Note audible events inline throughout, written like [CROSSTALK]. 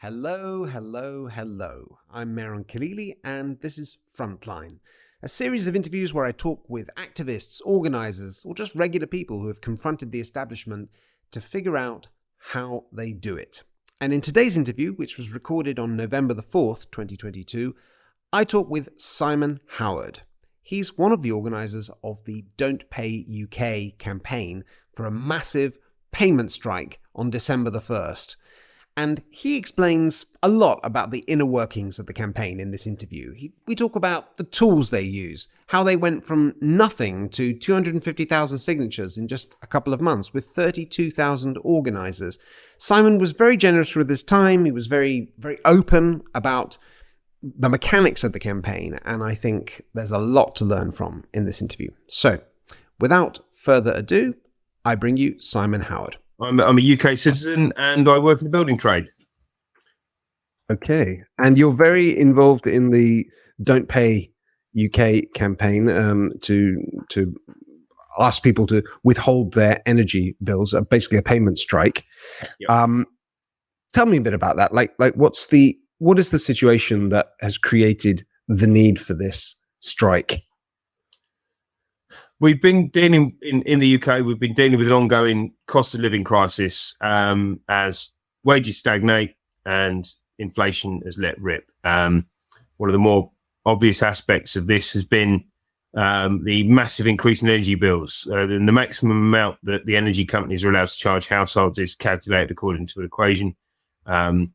Hello, hello, hello. I'm Mehran Khalili, and this is Frontline, a series of interviews where I talk with activists, organizers, or just regular people who have confronted the establishment to figure out how they do it. And in today's interview, which was recorded on November the 4th, 2022, I talk with Simon Howard. He's one of the organizers of the Don't Pay UK campaign for a massive payment strike on December the 1st. And he explains a lot about the inner workings of the campaign in this interview. He, we talk about the tools they use, how they went from nothing to 250,000 signatures in just a couple of months with 32,000 organizers. Simon was very generous with his time. He was very, very open about the mechanics of the campaign. And I think there's a lot to learn from in this interview. So, without further ado, I bring you Simon Howard. I'm, I'm a UK citizen and I work in the building trade. Okay. And you're very involved in the Don't Pay UK campaign um, to to ask people to withhold their energy bills, uh, basically a payment strike. Yep. Um, tell me a bit about that. Like, like what's the what is the situation that has created the need for this strike? We've been dealing in, in the UK, we've been dealing with an ongoing cost of living crisis um, as wages stagnate and inflation has let rip. Um, one of the more obvious aspects of this has been um, the massive increase in energy bills. Uh, the, the, maximum amount that the energy companies are allowed to charge households is calculated according to an equation. Um,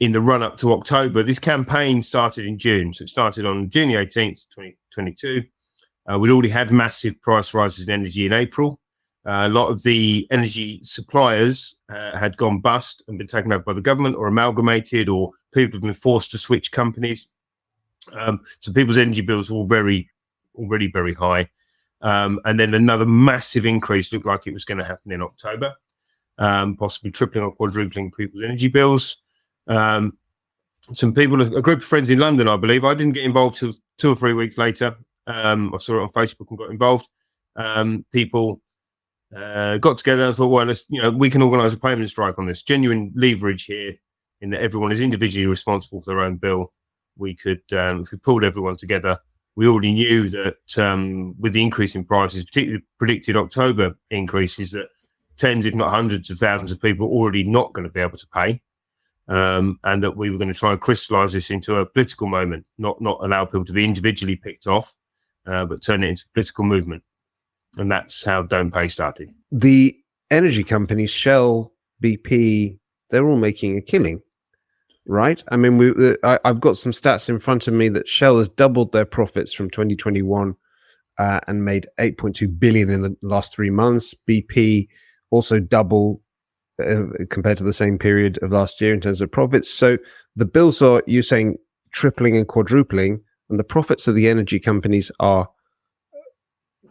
in the run up to October, this campaign started in June. So it started on June 18th, 2022. Uh, we'd already had massive price rises in energy in April. Uh, a lot of the energy suppliers uh, had gone bust and been taken over by the government or amalgamated, or people have been forced to switch companies. Um, so people's energy bills were very, already very high. Um, and then another massive increase looked like it was going to happen in October, um, possibly tripling or quadrupling people's energy bills. Um, some people, a group of friends in London, I believe, I didn't get involved till two or three weeks later. Um, I saw it on Facebook and got involved. Um, people uh, got together and thought, well, let's, you know, we can organise a payment strike on this. Genuine leverage here in that everyone is individually responsible for their own bill. We could, um, if we pulled everyone together, we already knew that um, with the increase in prices, particularly predicted October increases, that tens, if not hundreds of thousands of people already not going to be able to pay. Um, and that we were going to try and crystallize this into a political moment, not not allow people to be individually picked off, uh, but turn it into a political movement. And that's how Don't Pay started. The energy companies, Shell, BP, they're all making a killing, right? I mean, we, I, have got some stats in front of me that Shell has doubled their profits from 2021 uh, and made 8.2 billion in the last three months. BP also double uh, compared to the same period of last year in terms of profits. So the bills are, you're saying, tripling and quadrupling and the profits of the energy companies are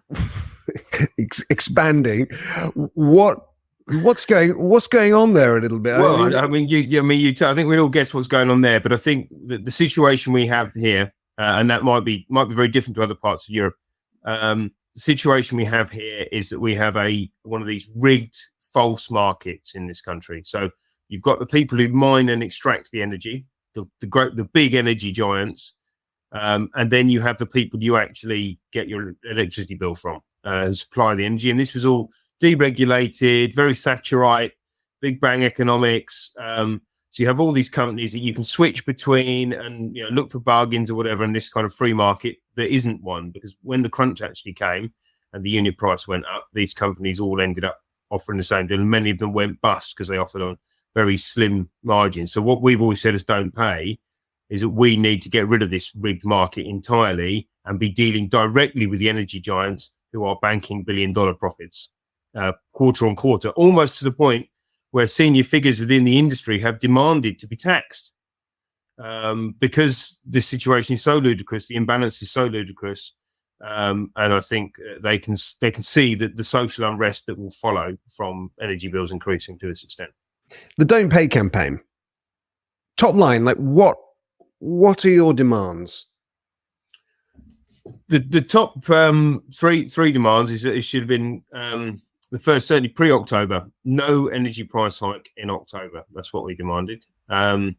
[LAUGHS] ex expanding. What what's going what's going on there a little bit? Well, I mean, I mean you, I mean, you. I think we all guess what's going on there, but I think the, the situation we have here, uh, and that might be might be very different to other parts of Europe. Um, the situation we have here is that we have a one of these rigged false markets in this country. So you've got the people who mine and extract the energy, the the the big energy giants, um, and then you have the people you actually get your electricity bill from, uh, supply the energy. And this was all deregulated, very Thatcherite, big bang economics. Um, so you have all these companies that you can switch between and you know, look for bargains or whatever in this kind of free market. There isn't one because when the crunch actually came and the unit price went up, these companies all ended up offering the same deal. And many of them went bust because they offered on very slim margins. So what we've always said is don't pay is that we need to get rid of this rigged market entirely and be dealing directly with the energy giants who are banking billion dollar profits uh, quarter on quarter, almost to the point where senior figures within the industry have demanded to be taxed um, because the situation is so ludicrous, the imbalance is so ludicrous. Um, and I think uh, they can they can see that the social unrest that will follow from energy bills increasing to this extent. The Don't Pay campaign. Top line, like what what are your demands? The the top um, three three demands is that it should have been um, the first certainly pre October. No energy price hike in October. That's what we demanded. Um,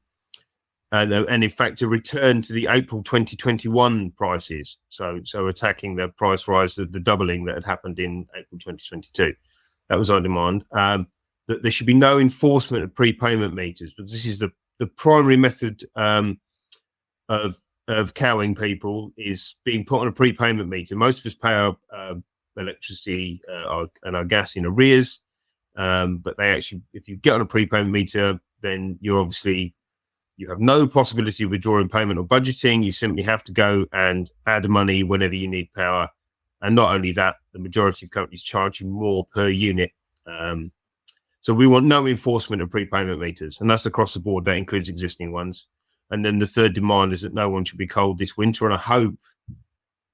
and, uh, and in fact, a return to the April 2021 prices. So, so attacking the price rise, the, the doubling that had happened in April 2022. That was on demand. Um, that there should be no enforcement of prepayment meters, but this is the, the primary method um, of of cowing people is being put on a prepayment meter. Most of us pay our uh, electricity uh, our, and our gas in arrears, um, but they actually, if you get on a prepayment meter, then you're obviously you have no possibility of withdrawing payment or budgeting. You simply have to go and add money whenever you need power. And not only that, the majority of companies charge you more per unit. Um, so we want no enforcement of prepayment meters, and that's across the board. That includes existing ones. And then the third demand is that no one should be cold this winter. And I hope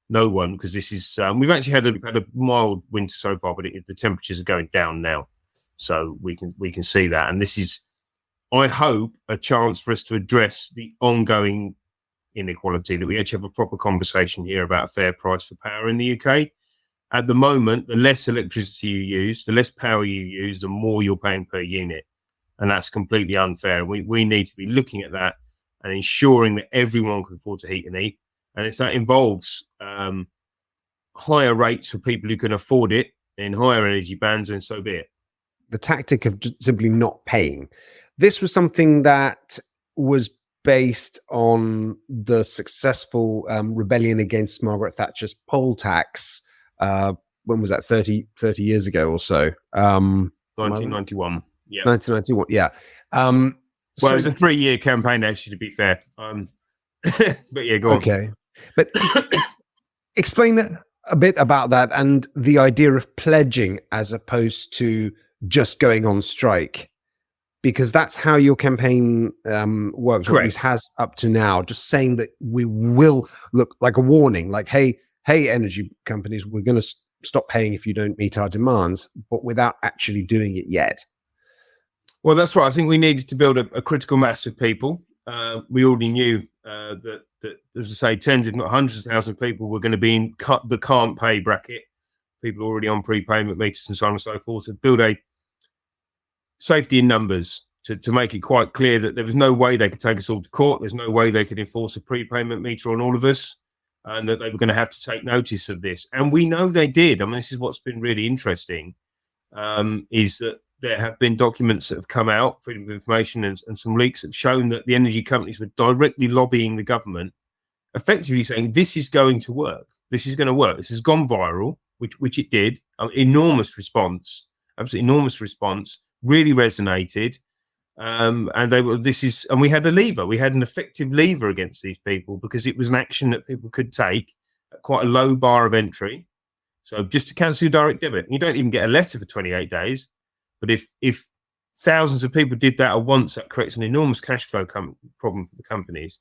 no one, because this is um, we've actually had a, had a mild winter so far, but it, the temperatures are going down now, so we can we can see that. And this is I hope, a chance for us to address the ongoing inequality, that we actually have a proper conversation here about a fair price for power in the UK. At the moment, the less electricity you use, the less power you use, the more you're paying per unit. And that's completely unfair. We, we need to be looking at that and ensuring that everyone can afford to heat and eat. And if that involves um, higher rates for people who can afford it in higher energy bands, then so be it. The tactic of simply not paying this was something that was based on the successful um, rebellion against Margaret Thatcher's poll tax. Uh, when was that? 30, 30 years ago or so. Um, 1991. Yeah. 1991. Yeah. Um, well, so, it was a three year campaign, actually, to be fair. Um, [LAUGHS] but yeah, go okay. on. But [COUGHS] explain a bit about that and the idea of pledging as opposed to just going on strike because that's how your campaign um, works, or at least has up to now. Just saying that we will look like a warning, like, hey, hey, energy companies, we're going to st stop paying if you don't meet our demands, but without actually doing it yet. Well, that's right. I think we needed to build a, a critical mass of people. Uh, we already knew uh, that, that, as I say, tens, if not hundreds of thousands of people were going to be in the can't pay bracket. People already on prepayment meters and so on and so forth. So build a safety in numbers to, to make it quite clear that there was no way they could take us all to court. There's no way they could enforce a prepayment meter on all of us and that they were going to have to take notice of this. And we know they did. I mean, this is what's been really interesting um, is that there have been documents that have come out, Freedom of Information and, and some leaks have shown that the energy companies were directly lobbying the government, effectively saying this is going to work. This is going to work. This has gone viral, which, which it did. An enormous response, absolutely enormous response really resonated. Um, and they were, this is, and we had a lever, we had an effective lever against these people because it was an action that people could take at quite a low bar of entry. So just to cancel your direct debit, you don't even get a letter for 28 days. But if, if thousands of people did that at once, that creates an enormous cash flow problem for the companies.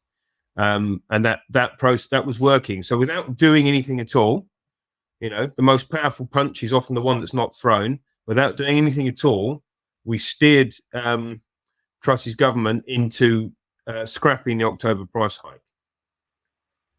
Um, and that, that process, that was working. So without doing anything at all, you know, the most powerful punch is often the one that's not thrown. Without doing anything at all, we steered um, Truss's government into uh, scrapping the October price hike.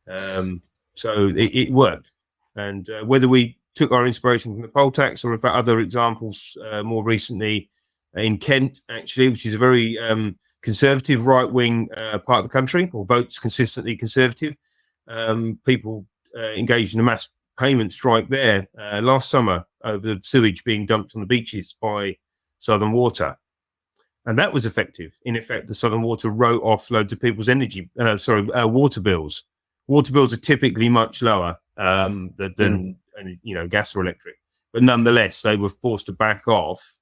Um, so it, it, worked. And uh, whether we took our inspiration from the poll tax or if other examples uh, more recently in Kent, actually, which is a very um, conservative right wing uh, part of the country, or votes consistently conservative, um, people uh, engaged in a mass payment strike there uh, last summer over the sewage being dumped on the beaches by Southern Water. And that was effective. In effect, the Southern Water wrote off loads of people's energy, uh, sorry, uh, water bills. Water bills are typically much lower um, than, than mm. you know, gas or electric. But nonetheless, they were forced to back off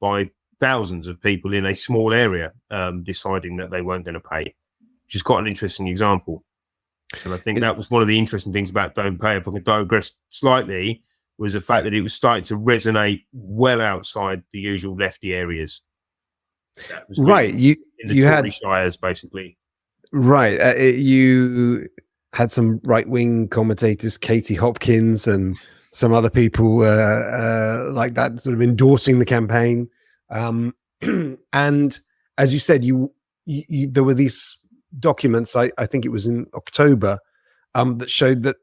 by thousands of people in a small area um, deciding that they weren't going to pay, which is quite an interesting example. And I think that was one of the interesting things about Don't Pay. If I can digress slightly, was the fact that it was starting to resonate well outside the usual lefty areas. right, you in the you Tory had shires basically. Right, uh, you had some right wing commentators, Katie Hopkins, and some other people uh, uh, like that, sort of endorsing the campaign. Um, [CLEARS THROAT] and as you said, you, you, you, there were these documents. I, I think it was in October um, that showed that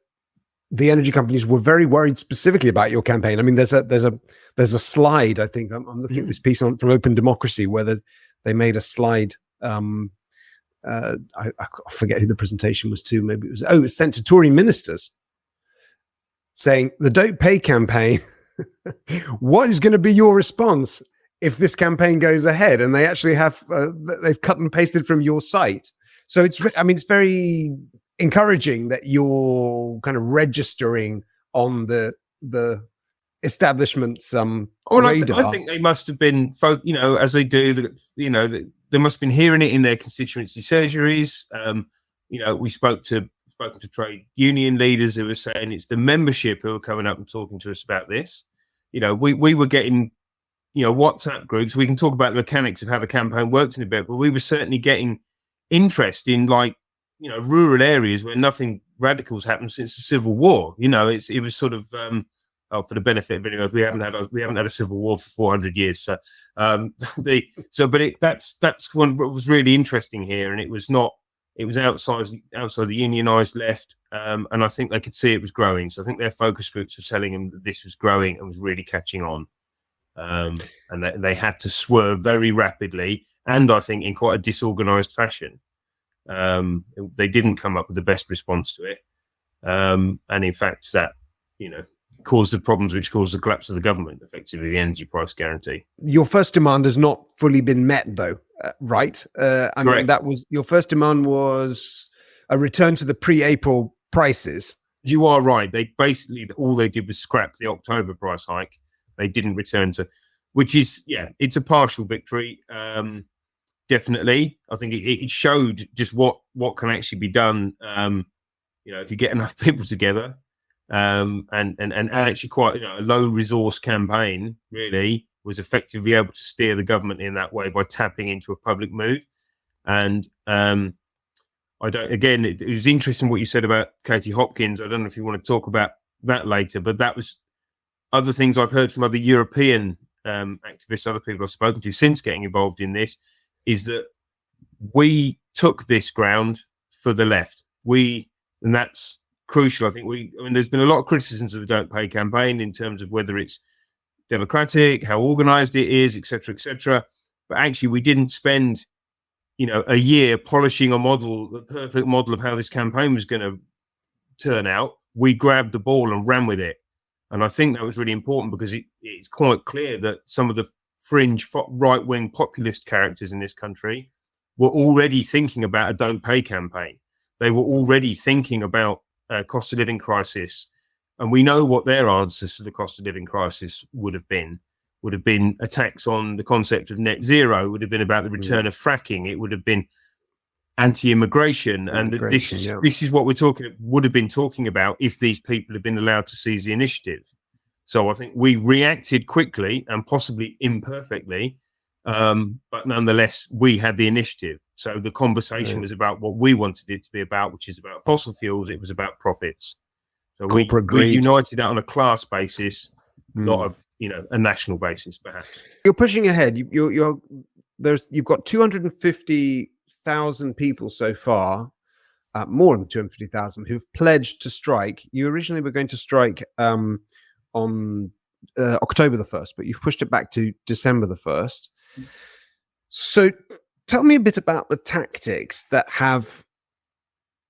the energy companies were very worried specifically about your campaign. I mean, there's a there's a there's a slide. I think I'm, I'm looking mm. at this piece on from Open Democracy where they made a slide Um, uh, I, I, forget who the presentation was to. Maybe it was oh, it was sent to Tory ministers saying the Don't Pay campaign. [LAUGHS] what is going to be your response if this campaign goes ahead? And they actually have uh, they've cut and pasted from your site. So it's I mean it's very encouraging that you're kind of registering on the the establishment's um well, I, th I, think they must have been you know as they do you know they must have been hearing it in their constituency surgeries um you know we spoke to spoken to trade union leaders who were saying it's the membership who are coming up and talking to us about this. You know, we, we were getting, you know, WhatsApp groups. We can talk about the mechanics of how the campaign works in a bit, but we were certainly getting interest in like, you know, rural areas where nothing radical's happened since the Civil War. You know, it's it was sort of um, oh, for the benefit of anyone, we haven't had a, we haven't had a civil war for 400 years. So, um, [LAUGHS] the so, but it, that's that's one what was really interesting here, and it was not it was outside outside the unionised left, um, and I think they could see it was growing. So I think their focus groups were telling them that this was growing and was really catching on, um, and they, they had to swerve very rapidly, and I think in quite a disorganised fashion. Um, they didn't come up with the best response to it, um, and in fact, that you know caused the problems which caused the collapse of the government, effectively the energy price guarantee. Your first demand has not fully been met, though, uh, right? Uh, I Correct. mean, that was your first demand was a return to the pre-April prices. You are right. They basically all they did was scrap the October price hike. They didn't return to, which is yeah, it's a partial victory. Um, definitely, I think it, it showed just what what can actually be done. Um, you know, if you get enough [LAUGHS] people together, um, and, and and actually quite you know, a low resource campaign really was effectively able to steer the government in that way by tapping into a public mood. And um, I don't again, it, it was interesting what you said about Katie Hopkins. I don't know if you want to talk about that later, but that was other things I've heard from other European um, activists, other people I've spoken to since getting involved in this, is that we took this ground for the left. We, and that's crucial. I think we, I mean, there's been a lot of criticisms of the Don't Pay campaign in terms of whether it's democratic, how organized it is, etc., etc. But actually, we didn't spend, you know, a year polishing a model, the perfect model of how this campaign was going to turn out. We grabbed the ball and ran with it, and I think that was really important because it, it's quite clear that some of the fringe right-wing populist characters in this country were already thinking about a "Don't Pay" campaign. They were already thinking about uh, cost of living crisis, and we know what their answers to the cost of living crisis would have been. Would have been attacks on the concept of net zero. Would have been about the return of fracking. It would have been anti-immigration, and this is yeah. this is what we're talking. Would have been talking about if these people had been allowed to seize the initiative. So I think we reacted quickly and possibly imperfectly, um, but nonetheless we had the initiative. So the conversation right. was about what we wanted it to be about, which is about fossil fuels. It was about profits. So we, we, united that on a class basis, mm. not a you know a national basis, perhaps. You're pushing ahead. You, you're, you're there's you've got 250,000 people so far, uh, more than 250,000 who've pledged to strike. You originally were going to strike um, on uh, October the first, but you've pushed it back to December the first. So tell me a bit about the tactics that have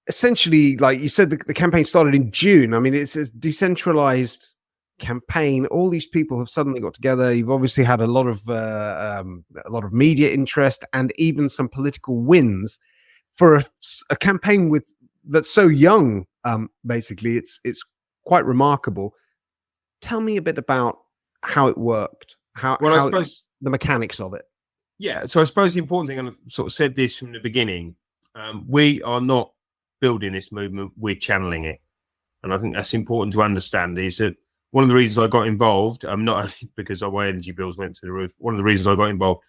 essentially, like you said, the, the campaign started in June. I mean, it's a decentralized campaign. All these people have suddenly got together. You've obviously had a lot of uh, um, a lot of media interest and even some political wins for a, a campaign with that's so young. Um, basically, it's it's quite remarkable. Tell me a bit about how it worked. How, well, how I suppose the mechanics of it. Yeah, so I suppose the important thing, and I sort of said this from the beginning, um, we are not building this movement, we're channeling it. And I think that's important to understand is that one of the reasons I got involved, I'm um, not [LAUGHS] because my energy bills went to the roof, one of the reasons I got involved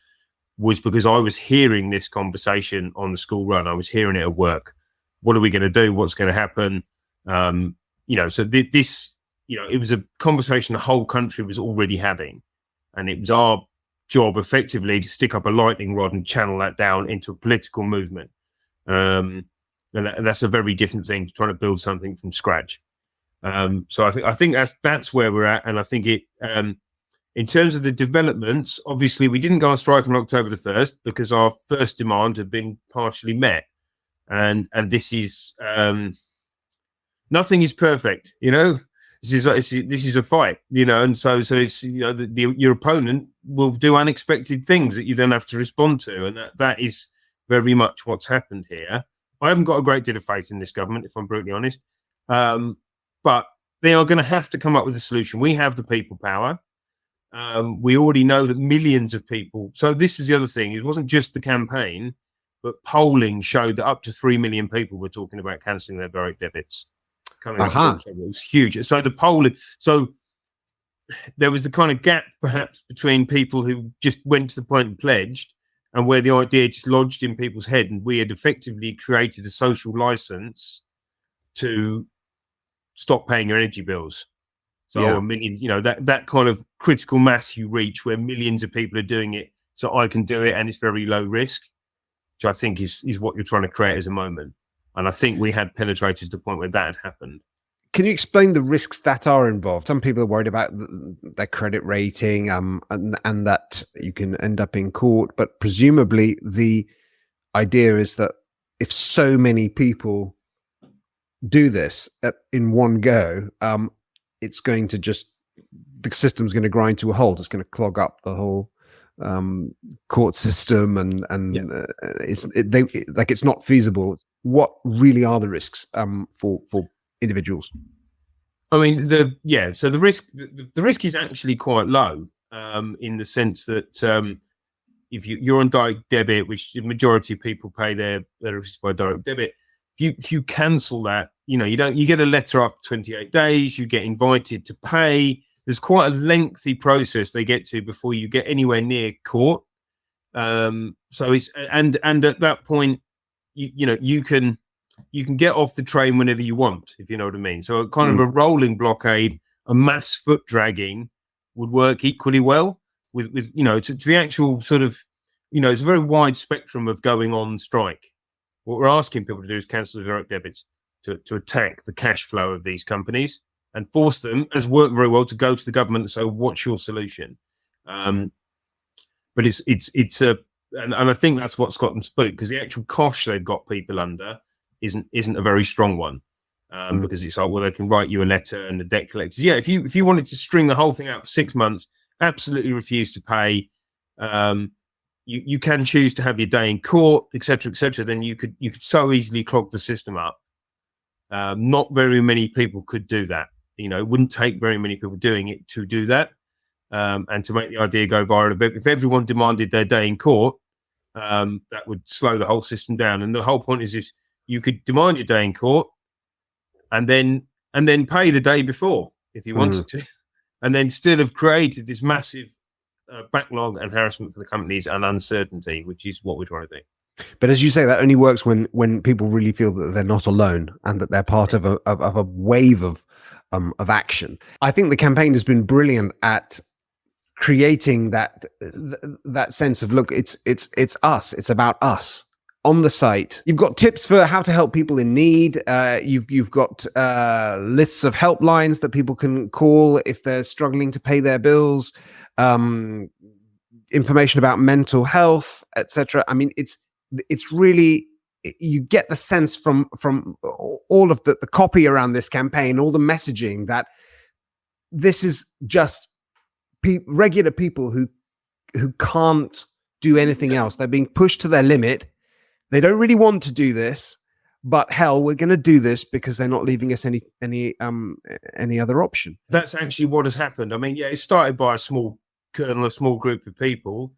was because I was hearing this conversation on the school run. I was hearing it at work. What are we going to do? What's going to happen? Um, you know, so th this, you know, it was a conversation the whole country was already having. And it was our job effectively to stick up a lightning rod and channel that down into a political movement. Um, and, that, that's a very different thing to trying to build something from scratch. Um, so I think I think that's that's where we're at, and I think it um, In terms of the developments, obviously we didn't go on strike on October the first because our first demand had been partially met, and and this is um, nothing is perfect, you know. This is, this is a fight, you know, and so so it's you know the, the, your opponent will do unexpected things that you then have to respond to, and that, that is very much what's happened here. I haven't got a great deal of faith in this government, if I'm brutally honest. Um, but they are going to have to come up with a solution. We have the people power. Um, we already know that millions of people. So this was the other thing. It wasn't just the campaign, but polling showed that up to three million people were talking about cancelling their direct debits. Coming uh-huh. up, it was huge. So the polling. So there was a kind of gap, perhaps, between people who just went to the point and pledged, and where the idea just lodged in people's head, and we had effectively created a social license to stop paying your energy bills. So yeah. a million, you know, that that kind of critical mass you reach where millions of people are doing it, so I can do it, and it's very low risk, which I think is is what you're trying to create as a moment. And I think we had penetrated to the point where that had happened. Can you explain the risks that are involved? Some people are worried about their credit rating, um, and, and that you can end up in court. But presumably, the idea is that if so many people do this at, in one go, um, it's going to just the system's going to grind to a halt. It's going to clog up the whole um, court system, and and yeah. uh, it's it, they, it, like it's not feasible. What really are the risks um, for for individuals? I mean, the yeah. So the risk the, the risk is actually quite low um, in the sense that um, if you, you're on direct debit, which the majority of people pay their their by direct debit, you if you cancel that, you know, you don't you get a letter after 28 days, you get invited to pay. There's quite a lengthy process they get to before you get anywhere near court. Um, so it's and and at that point, you you know, you can you can get off the train whenever you want, if you know what I mean. So kind of a rolling blockade, a mass foot dragging would work equally well with with you know to, to the actual sort of you know it's a very wide spectrum of going on strike what we're asking people to do is cancel the direct debits to, to attack the cash flow of these companies and force them, has worked very well, to go to the government and say, "What's your solution?" Um, but it's it's it's a and, and I think that's what's got them spooked because the actual cost they've got people under isn't isn't a very strong one. Um, mm. because it's like, well, they can write you a letter and the debt collectors. Yeah, if you if you wanted to string the whole thing out for six months, absolutely refuse to pay. Um, you, you can choose to have your day in court, etc., etc. Then you could you could so easily clog the system up. Um, not very many people could do that. You know, it wouldn't take very many people doing it to do that, um, and to make the idea go viral a bit. If everyone demanded their day in court, um, that would slow the whole system down. And the whole point is, if you could demand your day in court, and then and then pay the day before if you wanted mm. to, [LAUGHS] and then still have created this massive uh, backlog and harassment for the companies and uncertainty, which is what we're trying to do. But as you say, that only works when when people really feel that they're not alone and that they're part of a of, of a wave of um, of action. I think the campaign has been brilliant at creating that that sense of look, it's it's it's us, it's about us on the site. You've got tips for how to help people in need. Uh, you've you've got uh, lists of helplines that people can call if they're struggling to pay their bills um, information about mental health, etc. I mean, it's it's really you get the sense from from all of the, the copy around this campaign, all the messaging that this is just pe regular people who who can't do anything else. They're being pushed to their limit. They don't really want to do this, but hell, we're going to do this because they're not leaving us any any um any other option. That's actually what has happened. I mean, yeah, it started by a small kernel, a small group of people,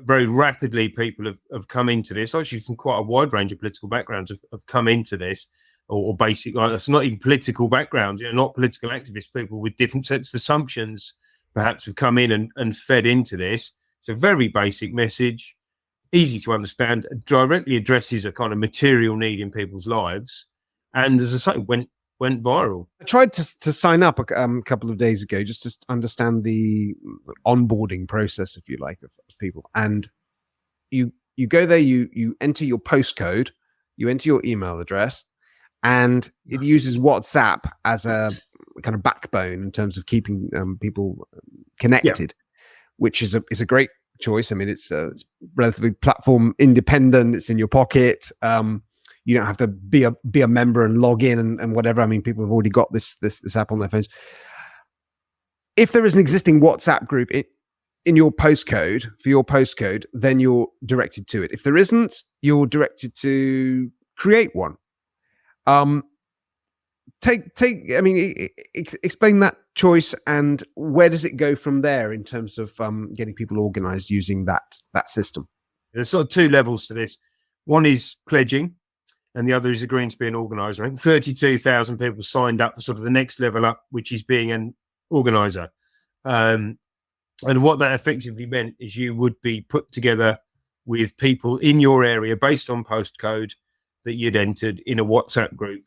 very rapidly people have, have come into this. Actually, from quite a wide range of political backgrounds have, have come into this, or, or basic. Like, it's not even political backgrounds. You know, not political activists. People with different sets of assumptions perhaps have come in and, and fed into this. It's a very basic message easy to understand, directly addresses a kind of material need in people's lives. And as I say, went went viral. I tried to to sign up a um, couple of days ago just to understand the onboarding process, if you like, of, of people. And you you go there, you you enter your postcode, you enter your email address, and it uses WhatsApp as a kind of backbone in terms of keeping um, people connected. which is a is a great choice. I mean, it's, uh, it's relatively platform independent. It's in your pocket. Um, you don't have to be a be a member and log in and, and whatever. I mean, people have already got this this this app on their phones. If there is an existing WhatsApp group in, in your postcode for your postcode, then you're directed to it. If there isn't, you're directed to create one. Um, take take. I mean, explain that choice and where does it go from there in terms of um, getting people organized using that that system. There's sort of two levels to this. One is pledging, and the other is agreeing to be an organizer. Think 32,000 people signed up for sort of the next level up, which is being an organizer. Um, and what that effectively meant is you would be put together with people in your area based on postcode that you'd entered in a WhatsApp group.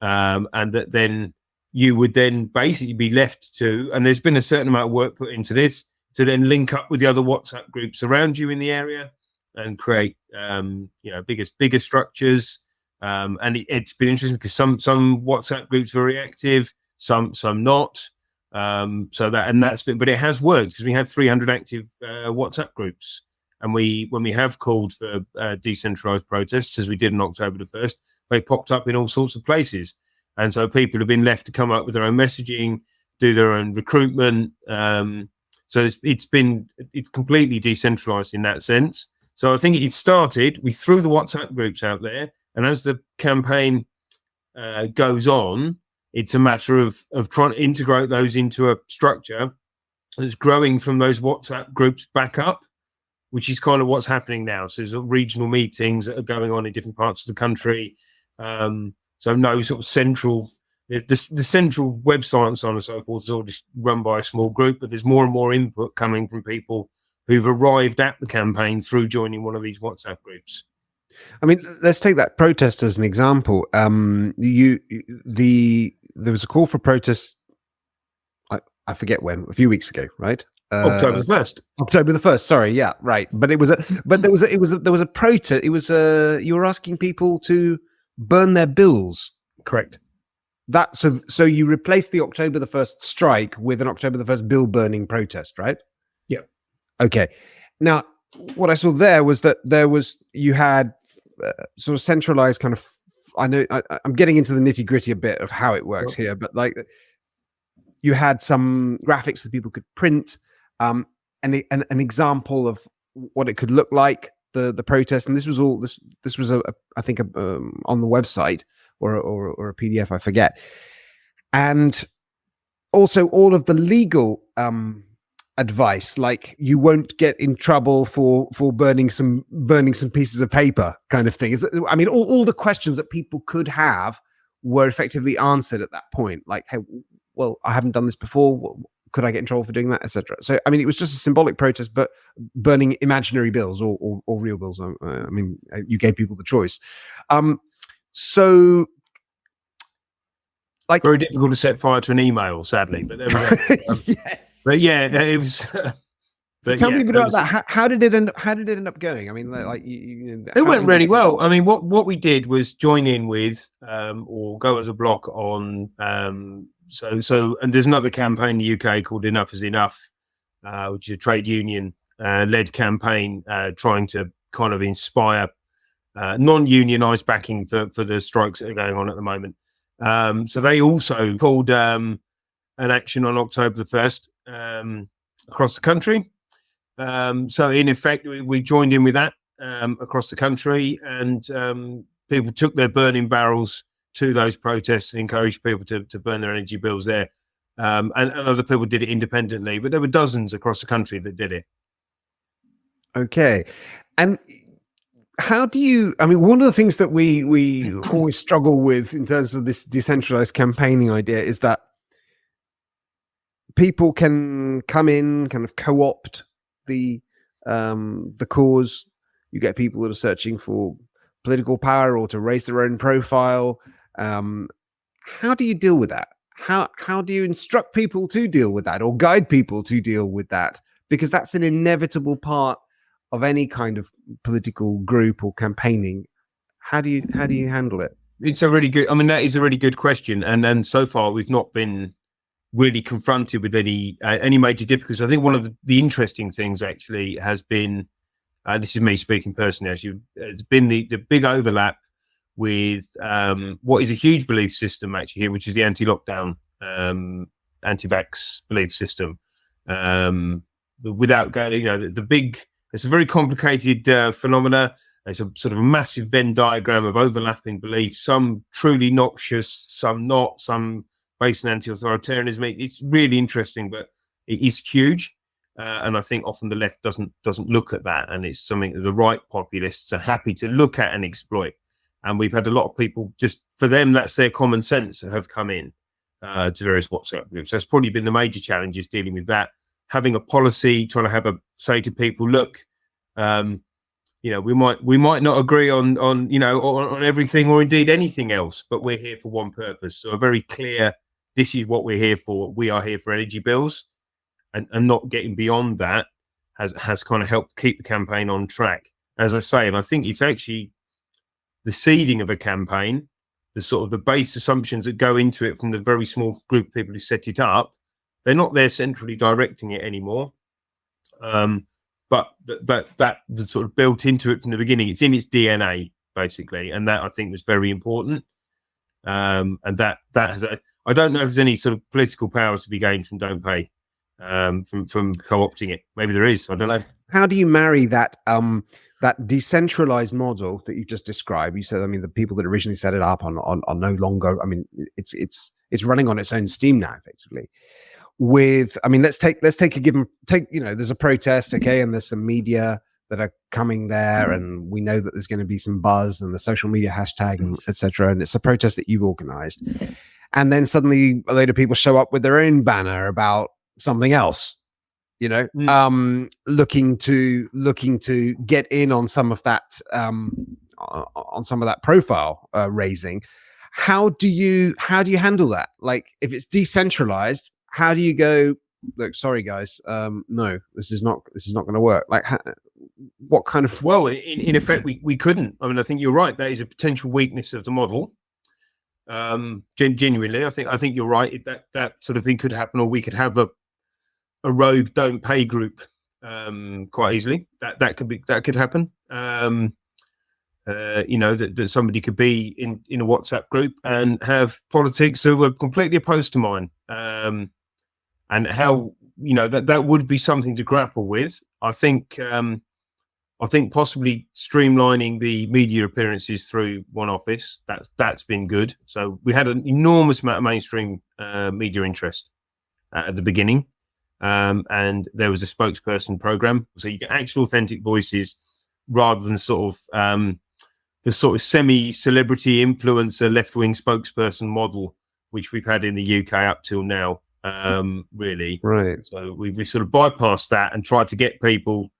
Um, and that then you would then basically be left to, and there's been a certain amount of work put into this, to then link up with the other WhatsApp groups around you in the area and create, um, you know, bigger, bigger structures um, and it, has been interesting because some some WhatsApp groups are very active, some some not. Um, so that and that's been, but it has worked because we have 300 active uh, WhatsApp groups, and we when we have called for uh, decentralized protests, as we did on October the first, they popped up in all sorts of places, and so people have been left to come up with their own messaging, do their own recruitment. Um, so it's it's been it's completely decentralized in that sense. So I think it started. We threw the WhatsApp groups out there and as the campaign uh, goes on, it's a matter of of trying to integrate those into a structure that's growing from those WhatsApp groups back up, which is kind of what's happening now. So there's regional meetings that are going on in different parts of the country. Um, so no sort of central the, the, central website and so on and so forth is all just run by a small group, but there's more and more input coming from people who've arrived at the campaign through joining one of these WhatsApp groups. I mean, let's take that protest as an example. Um, you, the there was a call for protest. I, I forget when, a few weeks ago, right? Uh, October the first. October the first. Sorry, yeah, right. But it was a, but there was a, it was a, there was a protest. It was a, you were asking people to burn their bills. Correct. That so so you replaced the October the first strike with an October the first bill burning protest, right? Yeah. Okay. Now, what I saw there was that there was you had sort of centralized kind of i know I, am getting into the nitty gritty a bit of how it works here but like you had some graphics that people could print um and an, an example of what it could look like the the protest and this was all this this was a, a I think a, um, on the website or, or or a pdf i forget. And also all of the legal um advice like you won't get in trouble for for burning some burning some pieces of paper kind of thing. I mean all, all the questions that people could have were effectively answered at that point. Like hey well i haven't done this before. Could i get in trouble for doing that? etc so i mean it was just a symbolic protest but burning imaginary bills or or, or real bills i mean uh, you gave people the choice. Um so like very difficult to set fire to an email, sadly. But there we go. [LAUGHS] Um, yes. But yeah, it was. [LAUGHS] But tell yeah, me about was, that. How, how, did it end? How did it end up going? I mean, like you, you, it went really well. I mean, what what we did was join in with um, or go as a block on. Um, so so, and there's another campaign in the UK called Enough Is Enough, uh, which is a trade union uh, led campaign uh, trying to kind of inspire uh, non-unionized backing for for the strikes that are going on at the moment. Um, so they also called um, an action on October the 1st um, across the country. Um, so in effect, we, we, joined in with that um, across the country and um, people took their burning barrels to those protests and encouraged people to, to burn their energy bills there. And, and other people did it independently, but there were dozens across the country that did it. Okay. And how do you i mean one of the things that we we [CLEARS THROAT] always struggle with in terms of this decentralized campaigning idea is that people can come in kind of co-opt the um the cause. You get people that are searching for political power or to raise their own profile. Um how do you deal with that? How how do you instruct people to deal with that or guide people to deal with that? Because that's an inevitable part of any kind of political group or campaigning how do you how do you handle it it's a really good i mean that is a really good question and and so far we've not been really confronted with any uh, any major difficulties. I think one of the, the interesting things actually has been, uh, this is me speaking personally, actually, it's been the, the big overlap with um, what is a huge belief system actually here, which is the anti-lockdown, um, anti-vax belief system. Um, without going, you know, the, the big, it's a very complicated uh, phenomena. It's a sort of a massive Venn diagram of overlapping beliefs, some truly noxious, some not, some based on anti-authoritarianism. It's really interesting, but it is huge. Uh, and I think often the left doesn't doesn't look at that, and it's something that the right populists are happy to look at and exploit. And we've had a lot of people just for them that's their common sense have come in uh, to various WhatsApp groups. So That's probably been the major challenges dealing with that. Having a policy, trying to have a say to people, look, um, you know, we might we might not agree on on you know on, on everything or indeed anything else, but we're here for one purpose. So a very clear this is what we're here for. We are here for energy bills, and, and not getting beyond that has has kind of helped keep the campaign on track. As I say, and I think it's actually the seeding of a campaign, the sort of the base assumptions that go into it from the very small group of people who set it up. They're not there centrally directing it anymore. Um, but that that was sort of built into it from the beginning. It's in its DNA basically, and that I think was very important. Um, and that that has, I don't know if there's any sort of political powers to be gained from Don't Pay um, from from co-opting it. Maybe there is. I don't know. How do you marry that um, that decentralized model that you just described? You said, I mean, the people that originally set it up are, are, are no longer. I mean, it's it's it's running on its own steam now, effectively. With, I mean, let's take let's take a given take. You know, there's a protest, okay, and there's some media that are coming there and we know that there's going to be some buzz and the social media hashtag and etc and it's a protest that you've organized. And then suddenly a load of people show up with their own banner about something else you know mm. um looking to looking to get in on some of that um on some of that profile uh, raising. How do you how do you handle that? Like if it's decentralized how do you go look sorry guys um no this is not this is not going to work. Like how, what kind of well in, in effect we, we couldn't. I mean i think you're right that is a potential weakness of the model um gen- genuinely. I think i think you're right that that sort of thing could happen or we could have a a rogue don't pay group um quite easily. That that could be that could happen. Um uh, you know that, that somebody could be in in a whatsapp group and have politics that were completely opposed to mine. Um and how you know that that would be something to grapple with i think um I think possibly streamlining the media appearances through one office that's that's been good. So we had an enormous amount of mainstream uh, media interest uh, at the beginning, um, and there was a spokesperson program, so you get actual authentic voices rather than sort of um, the sort of semi-celebrity influencer left-wing spokesperson model which we've had in the UK up till now. Um, really, right? So we we sort of bypassed that and tried to get people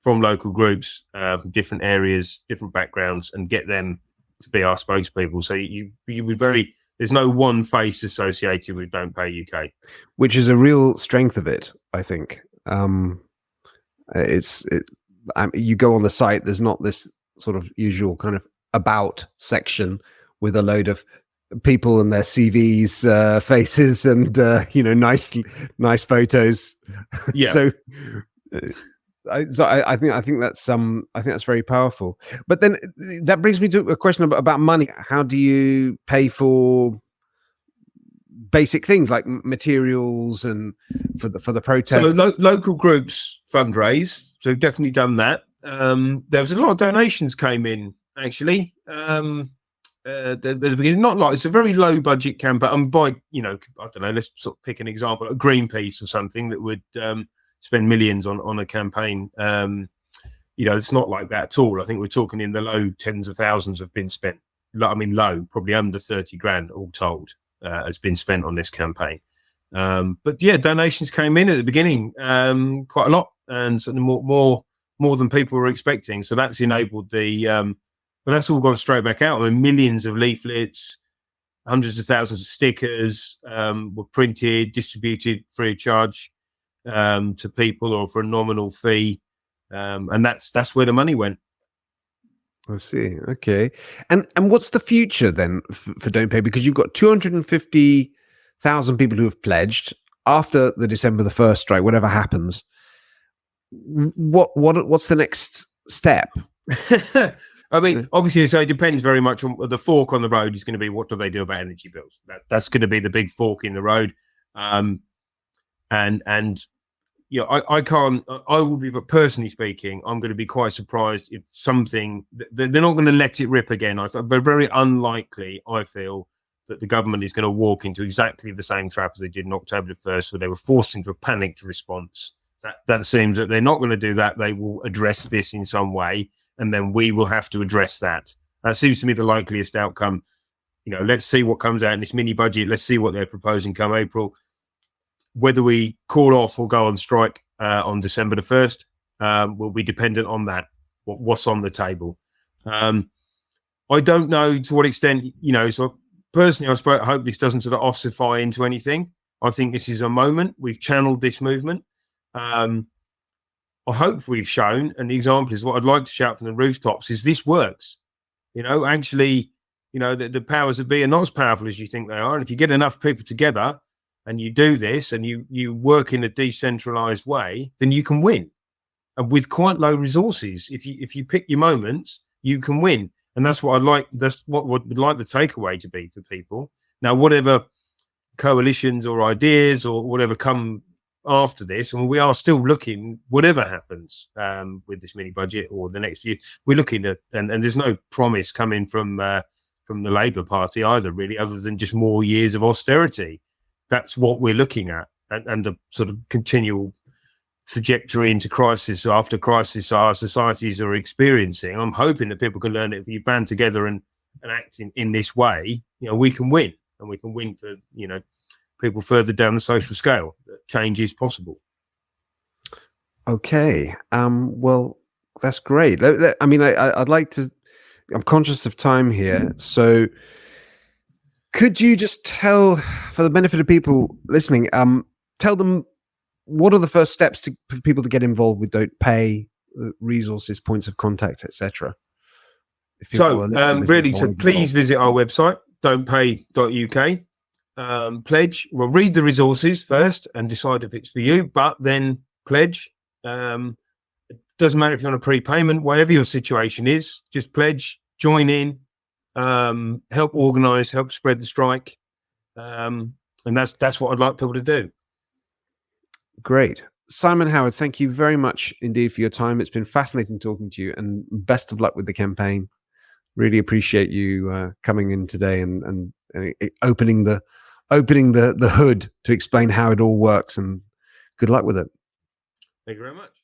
from local groups, uh, from different areas, different backgrounds, and get them to be our spokespeople. So you you would very there's no one face associated with Don't Pay UK, which is a real strength of it. I think um, it's it, um, you go on the site. There's not this sort of usual kind of about section with a load of people and their CVs, uh, [LAUGHS] faces, and uh, you know, nice nice photos. [LAUGHS] Yeah. so uh, I, so I, I, think I think that's um I think that's very powerful. But then uh, that brings me to a question about, about money. How do you pay for basic things like materials and for the for the protests? So lo local groups fundraise. So definitely done that. Um, there was a lot of donations came in actually. Um, uh, the, the beginning, not like it's a very low budget campaign. I'm by you know I don't know. Let's sort of pick an example, a Greenpeace or something that would um, spend millions on on a campaign. Um, you know, it's not like that at all. I think we're talking in the low tens of thousands have been spent. I mean, low, probably under thirty grand all told uh, has been spent on this campaign. Um, but yeah, donations came in at the beginning um, quite a lot, and certainly more more more than people were expecting. So that's enabled the. But that's all gone straight back out. I mean, millions of leaflets, hundreds of thousands of stickers um, were printed, distributed free of charge um, to people or for a nominal fee, um, and that's that's where the money went. I see. Okay, and and what's the future then for, for Don't Pay? Because you've got two hundred and fifty thousand people who have pledged after the December the first strike, whatever happens. What what what's the next step? [LAUGHS] I mean, obviously, so it depends very much on the fork on the road is going to be what do they do about energy bills. That, that's going to be the big fork in the road. Um, and and you know, I, I can't. I will be, but personally speaking, I'm going to be quite surprised if something they're not going to let it rip again. I they're very unlikely. I feel that the government is going to walk into exactly the same trap as they did in October the first, where they were forced into a panicked response. That that seems that they're not going to do that. They will address this in some way, and then we will have to address that. That seems to me the likeliest outcome. You know, let's see what comes out in this mini budget. Let's see what they're proposing come April whether we call off or go on strike uh, on December the 1st um, will be dependent on that, what, what's on the table. Um, I don't know to what extent, you know, so personally, I suppose, hope this doesn't sort of ossify into anything. I think this is a moment. We've channeled this movement. Um, I hope we've shown, and the example is what I'd like to shout from the rooftops is this works. You know, actually, you know, the, the powers that be are not as powerful as you think they are. And if you get enough people together, and you do this and you you work in a decentralized way, then you can win. And with quite low resources, if you if you pick your moments, you can win. And that's what I'd like. That's what would like the takeaway to be for people. Now, whatever coalitions or ideas or whatever come after this, and we are still looking, whatever happens um, with this mini budget or the next year, we're looking at, and, and there's no promise coming from uh, from the Labour Party either, really, other than just more years of austerity that's what we're looking at and, and the sort of continual trajectory into crisis after crisis our societies are experiencing. I'm hoping that people can learn that if you band together and, and act in, in this way, you know, we can win and we can win for, you know, people further down the social scale. Change is possible. Okay. Um, well, that's great. I mean, I, would like to, I'm conscious of time here. So could you just tell, for the benefit of people listening, um, tell them what are the first steps to, for people to get involved with Don't Pay, uh, resources, points of contact, etc. So, um, really, so please visit our website, don'tpay.uk. Um, pledge. Well, read the resources first and decide if it's for you, but then pledge. Um, it doesn't matter if you're on a prepayment, whatever your situation is, just pledge, join in, um, help organise, help spread the strike, um, and that's that's what I'd like people to do. Great, Simon Howard. Thank you very much indeed for your time. It's been fascinating talking to you, and best of luck with the campaign. Really appreciate you uh, coming in today and, and, and opening the opening the the hood to explain how it all works. And good luck with it. Thank you very much.